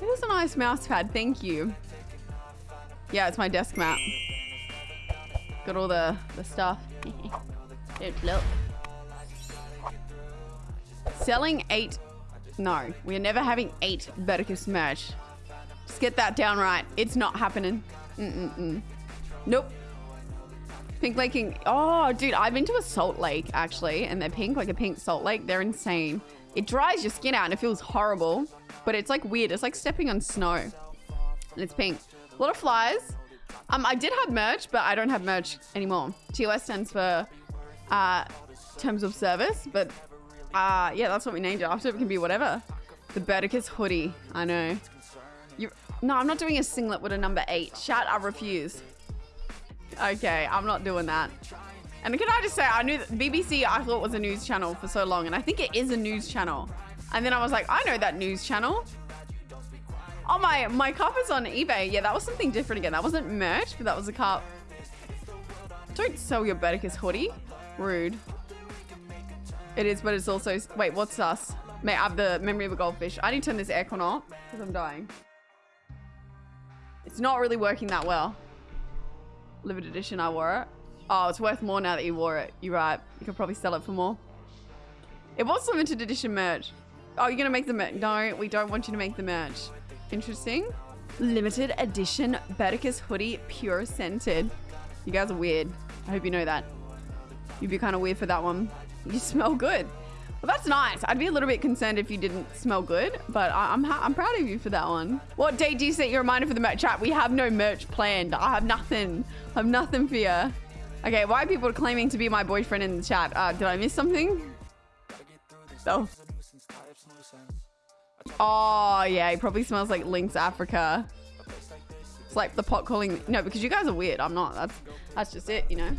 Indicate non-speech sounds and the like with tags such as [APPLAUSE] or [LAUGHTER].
It is a nice mouse pad. Thank you. Yeah, it's my desk mat. Got all the, the stuff. [LAUGHS] Don't look. Selling eight. No, we are never having eight Berticus merch. Just get that down right. It's not happening. Mm-mm-mm. Nope. Pink Lake. Oh, dude, I've been to a salt lake actually, and they're pink, like a pink salt lake. They're insane. It dries your skin out and it feels horrible, but it's like weird. It's like stepping on snow, and it's pink. A lot of flies. Um, I did have merch, but I don't have merch anymore. TOS stands for uh, terms of service, but uh, yeah, that's what we named it after. It can be whatever. The Berticus hoodie. I know. You. No, I'm not doing a singlet with a number eight. Shout, I refuse. Okay, I'm not doing that. And can I just say, I knew that BBC I thought was a news channel for so long, and I think it is a news channel. And then I was like, I know that news channel. Oh, my, my cup is on eBay. Yeah, that was something different again. That wasn't merch, but that was a cup. Don't sell your Berticus hoodie. Rude. It is, but it's also... Wait, what's us? May I have the memory of a goldfish. I need to turn this aircon off because I'm dying. It's not really working that well. Limited edition, I wore it. Oh, it's worth more now that you wore it. You're right. You could probably sell it for more. It was limited edition merch. Oh, you're going to make the merch. No, we don't want you to make the merch. Interesting. Limited edition Berticus hoodie, pure scented. You guys are weird. I hope you know that. You'd be kind of weird for that one. You smell good. Well, that's nice. I'd be a little bit concerned if you didn't smell good, but I am I'm, I'm proud of you for that one. What date do you set your reminder for the merch chat? We have no merch planned. I have nothing. I have nothing for you. Okay, why are people claiming to be my boyfriend in the chat? Uh, did I miss something? Oh. Oh, yeah, he probably smells like Lynx Africa. It's like the pot calling... No, because you guys are weird. I'm not. That's, that's just it, you know?